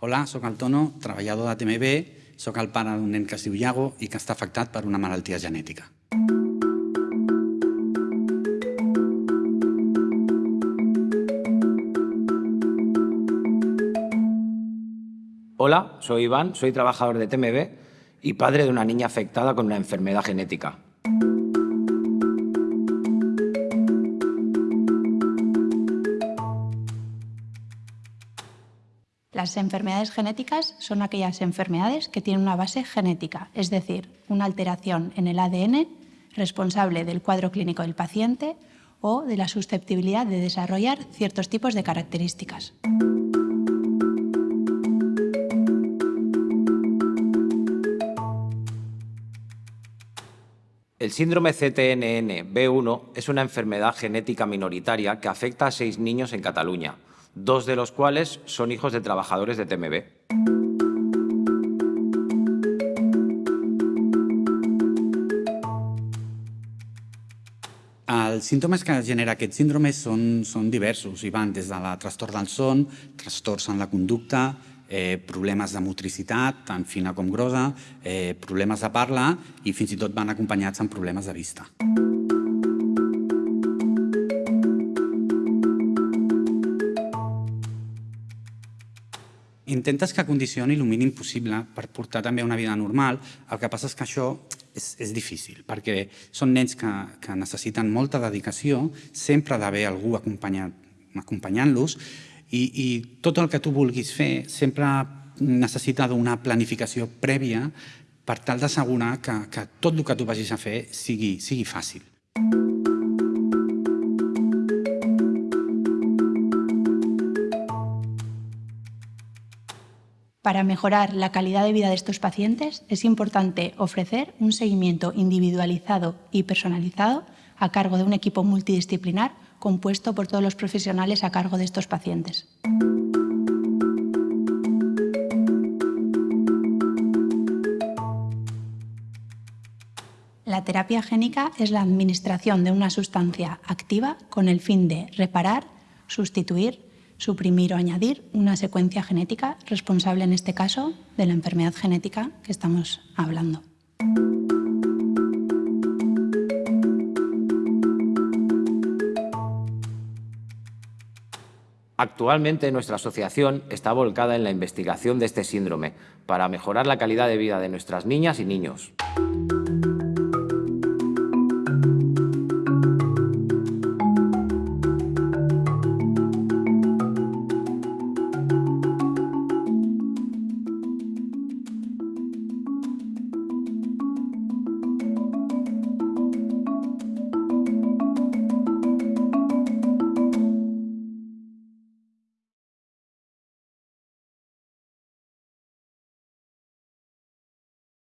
Hola, sóc el Tono, treballador de TMB, sóc el pare d'un nen que es diu Iago que està afectat per una malaltia genètica. Hola, soy Iván, soy trabajador de TMB y padre de una niña afectada con una enfermedad genética. Las enfermedades genéticas son aquellas enfermedades que tienen una base genética, es decir, una alteración en el ADN responsable del cuadro clínico del paciente o de la susceptibilidad de desarrollar ciertos tipos de características. El síndrome CTNN B1 es una enfermedad genética minoritaria que afecta a seis niños en Cataluña, dos de los cuales son hijos de trabajadores de TMB. Els símptomes que genera aquest síndrome són, són diversos i van des de la trastorn del son, trastorns en la conducta, eh, problemes de motricitat, tant fina com grossa, eh, problemes de parla i fins i tot van acompanyats amb problemes de vista. Intentes que condicioni el mínim possible per portar també una vida normal. El que passa és que això és, és difícil, perquè són nens que, que necessiten molta dedicació, sempre ha d'haver algú acompanyant-los, i, i tot el que tu vulguis fer sempre necessita d'una planificació prèvia per tal d'assegurar que, que tot el que tu vagis a fer sigui, sigui fàcil. Para mejorar la calidad de vida de estos pacientes es importante ofrecer un seguimiento individualizado y personalizado a cargo de un equipo multidisciplinar compuesto por todos los profesionales a cargo de estos pacientes. La terapia génica es la administración de una sustancia activa con el fin de reparar, sustituir, suprimir o añadir una secuencia genética responsable en este caso de la enfermedad genética que estamos hablando. Actualmente nuestra asociación está volcada en la investigación de este síndrome para mejorar la calidad de vida de nuestras niñas y niños.